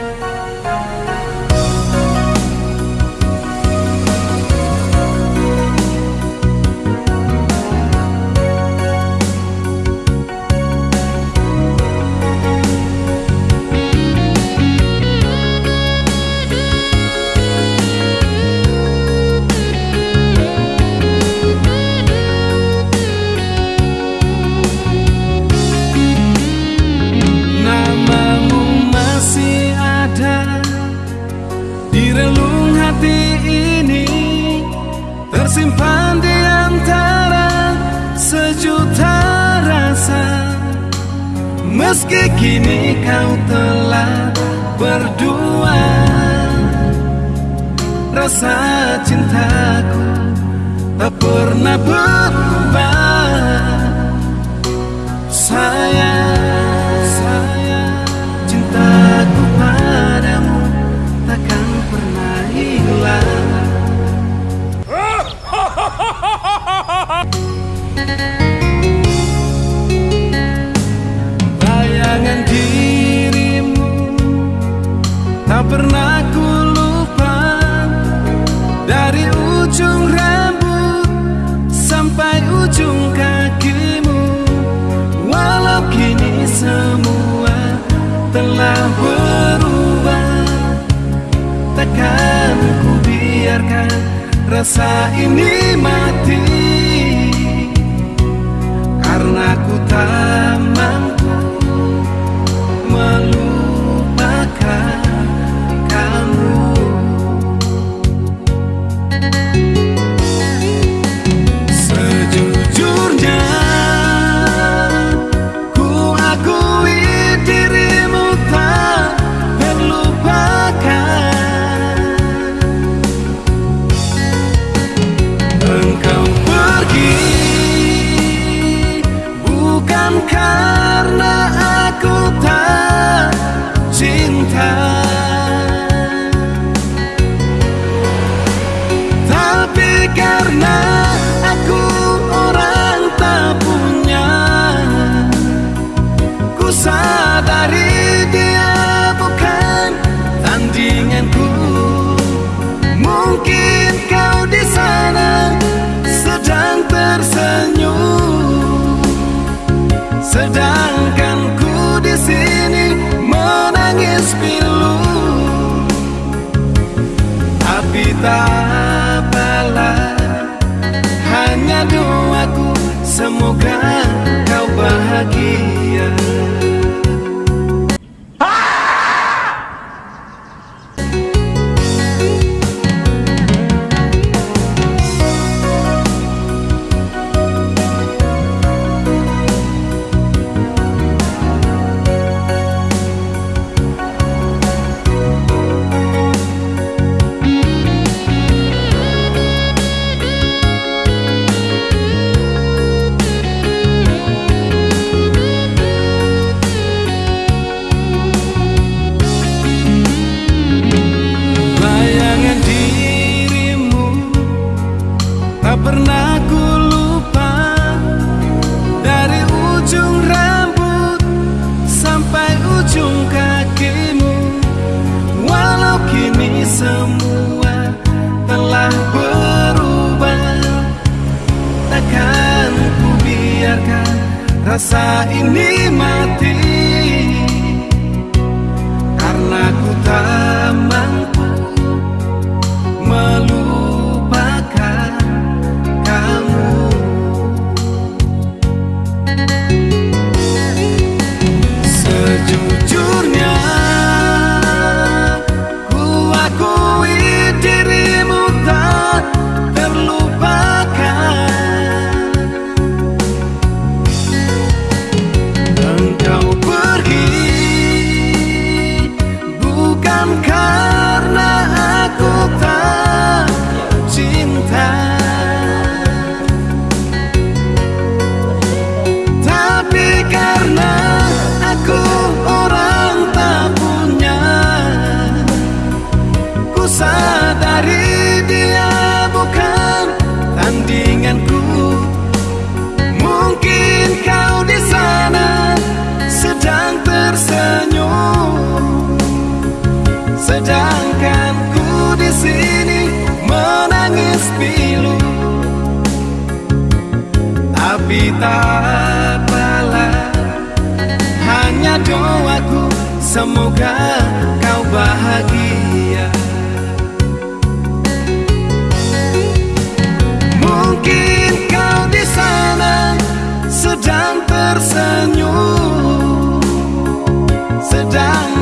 Bye. Tersimpan di antara sejuta rasa. Meski kini kau telah berdua Rasa cintaku tak pernah berubah. Sayang, Bayangan dirimu Tak pernah ku lupa. Dari ujung rambut Sampai ujung kakimu Walau kini semua telah berubah. Takkan ku biarkan rasa ini mati Karena ku tak sadari dia bukan tandinganku. Mungkin kau di sana sedang tersenyum. Sedangkan rasa ini mati. Karena ku tak mampu tak apalah Hanya doaku semoga kau bahagia. Mungkin kau di sana sedang tersenyum Sedang